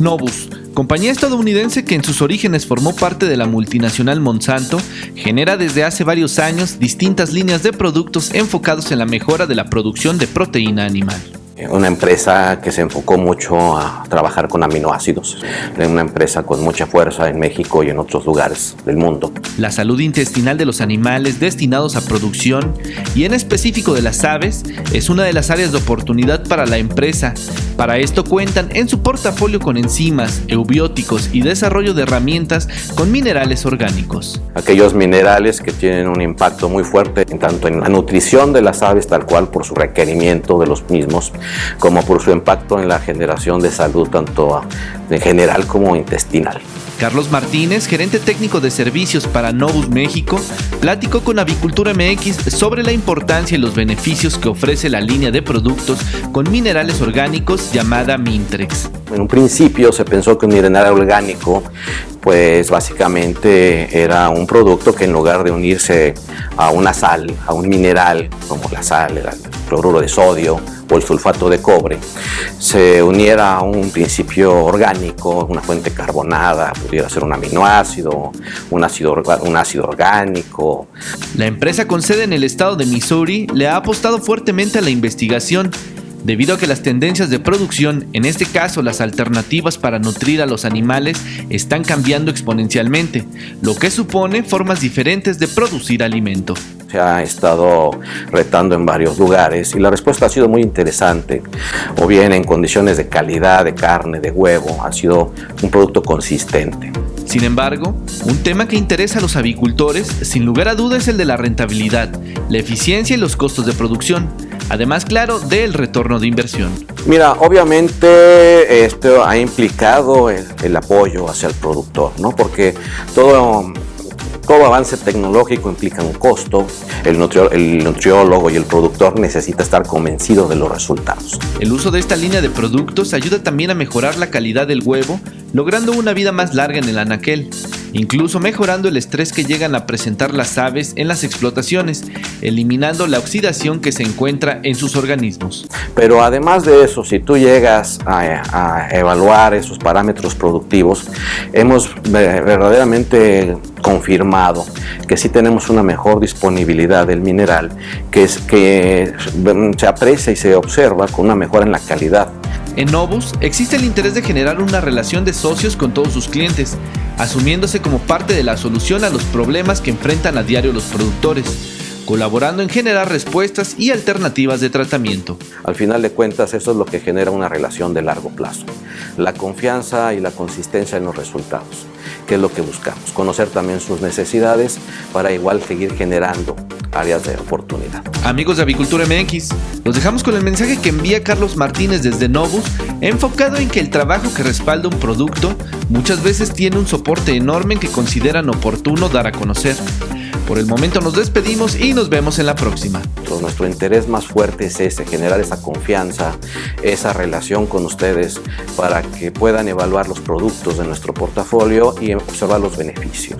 Novus, compañía estadounidense que en sus orígenes formó parte de la multinacional Monsanto, genera desde hace varios años distintas líneas de productos enfocados en la mejora de la producción de proteína animal una empresa que se enfocó mucho a trabajar con aminoácidos, una empresa con mucha fuerza en México y en otros lugares del mundo. La salud intestinal de los animales destinados a producción y en específico de las aves es una de las áreas de oportunidad para la empresa. Para esto cuentan en su portafolio con enzimas, eubióticos y desarrollo de herramientas con minerales orgánicos. Aquellos minerales que tienen un impacto muy fuerte tanto en la nutrición de las aves tal cual por su requerimiento de los mismos como por su impacto en la generación de salud tanto en general como intestinal. Carlos Martínez, gerente técnico de servicios para Novus México, platicó con Avicultura MX sobre la importancia y los beneficios que ofrece la línea de productos con minerales orgánicos llamada Mintrex. En un principio se pensó que un mineral orgánico pues básicamente era un producto que en lugar de unirse a una sal, a un mineral como la sal, el cloruro de sodio, o el sulfato de cobre se uniera a un principio orgánico, una fuente carbonada, pudiera ser un aminoácido, un ácido, un ácido orgánico. La empresa con sede en el estado de Missouri le ha apostado fuertemente a la investigación debido a que las tendencias de producción, en este caso las alternativas para nutrir a los animales, están cambiando exponencialmente, lo que supone formas diferentes de producir alimento. Se ha estado retando en varios lugares y la respuesta ha sido muy interesante, o bien en condiciones de calidad de carne, de huevo, ha sido un producto consistente. Sin embargo, un tema que interesa a los avicultores, sin lugar a dudas, es el de la rentabilidad, la eficiencia y los costos de producción. Además, claro, del retorno de inversión. Mira, obviamente esto ha implicado el, el apoyo hacia el productor, ¿no? Porque todo todo avance tecnológico implica un costo, el, nutriólogo y el productor necesita estar convencido de los resultados. El uso de esta línea de productos ayuda también a mejorar la calidad del huevo, logrando una vida más larga en el anaquel incluso mejorando el estrés que llegan a presentar las aves en las explotaciones, eliminando la oxidación que se encuentra en sus organismos. Pero además de eso, si tú llegas a, evaluar esos parámetros productivos, hemos verdaderamente confirmado que sí tenemos una mejor disponibilidad del mineral, que, es, que se aprecia y se observa con una mejora en la calidad en Novus existe el interés de generar una relación de socios con todos sus clientes, asumiéndose como parte de la solución a los problemas que enfrentan a diario los productores, colaborando en generar respuestas y alternativas de tratamiento. Al final de cuentas, eso es lo que genera una relación de largo plazo, la confianza y la consistencia en los resultados, que es lo que buscamos, conocer también sus necesidades para igual seguir generando áreas de oportunidad. Amigos de Avicultura MX, los dejamos con el mensaje que envía Carlos Martínez desde Novus, enfocado en que el trabajo que respalda un producto muchas veces tiene un soporte enorme que consideran oportuno dar a conocer. Por el momento nos despedimos y nos vemos en la próxima. nuestro interés más fuerte es ese, generar esa confianza, esa relación con ustedes para que puedan evaluar los productos de nuestro portafolio y observar los beneficios.